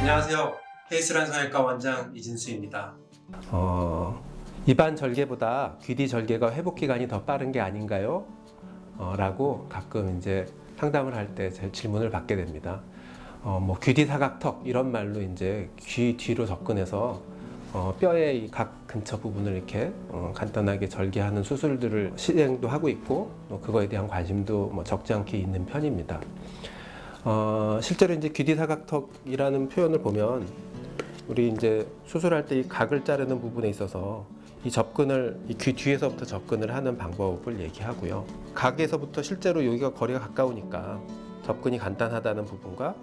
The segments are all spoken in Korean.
안녕하세요. 헤이스란 성형외과 원장 이진수입니다. 어, 입안 절개보다 귀뒤 절개가 회복 기간이 더 빠른 게 아닌가요? 어, 라고 가끔 이제 상담을 할때 질문을 받게 됩니다. 어, 뭐 귀뒤 사각턱 이런 말로 이제 귀 뒤로 접근해서 어, 뼈의 이각 근처 부분을 이렇게 어, 간단하게 절개하는 수술들을 시행도 하고 있고 또 그거에 대한 관심도 뭐 적지 않게 있는 편입니다. 어, 실제로 이제 귀뒤 사각턱이라는 표현을 보면 우리 이제 수술할 때 이 각을 자르는 부분에 있어서 이 접근을 이 귀 뒤에서부터 접근을 하는 방법을 얘기하고요. 각에서부터 실제로 여기가 거리가 가까우니까 접근이 간단하다는 부분과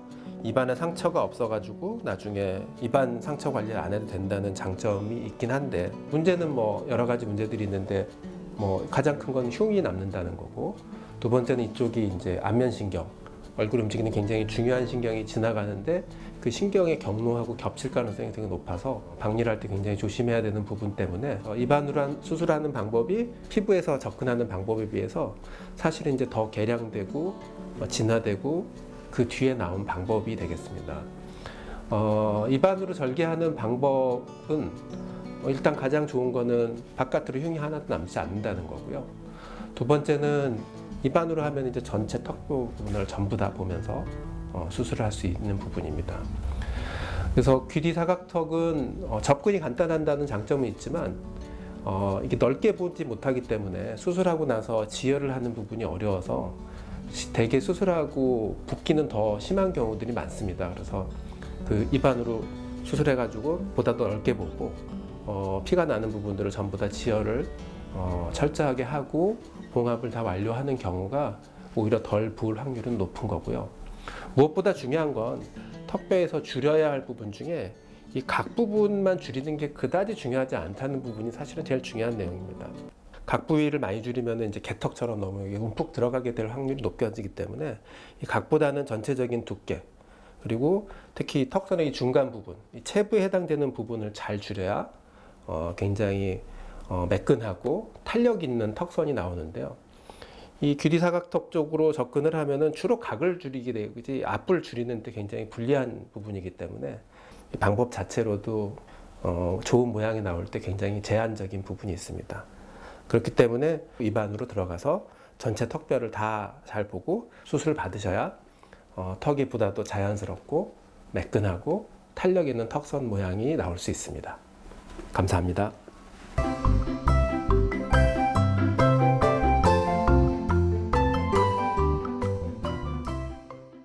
입안에 상처가 없어가지고 나중에 입안 상처 관리를 안 해도 된다는 장점이 있긴 한데 문제는 뭐 여러 가지 문제들이 있는데 뭐 가장 큰 건 흉이 남는다는 거고 두 번째는 이쪽이 이제 안면신경 얼굴 움직이는 굉장히 중요한 신경이 지나가는데 그 신경의 경로하고 겹칠 가능성이 되게 높아서 박리를 할 때 굉장히 조심해야 되는 부분 때문에 어, 입안으로 한 수술하는 방법이 피부에서 접근하는 방법에 비해서 사실은 이제 더 개량되고 어, 진화되고 그 뒤에 나온 방법이 되겠습니다. 어, 입안으로 절개하는 방법은 어, 일단 가장 좋은 거는 바깥으로 흉이 하나도 남지 않는다는 거고요. 두 번째는 입안으로 하면 이제 전체 턱 부분을 전부 다 보면서 어, 수술을 할 수 있는 부분입니다. 그래서 귀뒤 사각턱은 어, 접근이 간단한다는 장점은 있지만 어, 이게 넓게 보지 못하기 때문에 수술하고 나서 지혈을 하는 부분이 어려워서 시- 대개 수술하고 붓기는 더 심한 경우들이 많습니다. 그래서 그 입안으로 수술해가지고 보다 더 넓게 보고 어, 피가 나는 부분들을 전부 다 지혈을 어, 철저하게 하고 봉합을 다 완료하는 경우가 오히려 덜 부을 확률은 높은 거고요. 무엇보다 중요한 건 턱뼈에서 줄여야 할 부분 중에 이 각 부분만 줄이는 게 그다지 중요하지 않다는 부분이 사실은 제일 중요한 내용입니다. 각 부위를 많이 줄이면 이제 개턱처럼 너무 움푹 들어가게 될 확률이 높아지기 때문에 이 각보다는 전체적인 두께 그리고 특히 턱선의 이 중간 부분, 이 체부에 해당되는 부분을 잘 줄여야 어, 굉장히 어, 매끈하고 탄력 있는 턱선이 나오는데요. 이 귀뒤 사각턱 쪽으로 접근을 하면은 주로 각을 줄이게 되지 앞을 줄이는 데 굉장히 불리한 부분이기 때문에 이 방법 자체로도 어, 좋은 모양이 나올 때 굉장히 제한적인 부분이 있습니다. 그렇기 때문에 입안으로 들어가서 전체 턱뼈를 다 잘 보고 수술을 받으셔야 어, 턱이 보다 도 자연스럽고 매끈하고 탄력 있는 턱선 모양이 나올 수 있습니다. 감사합니다.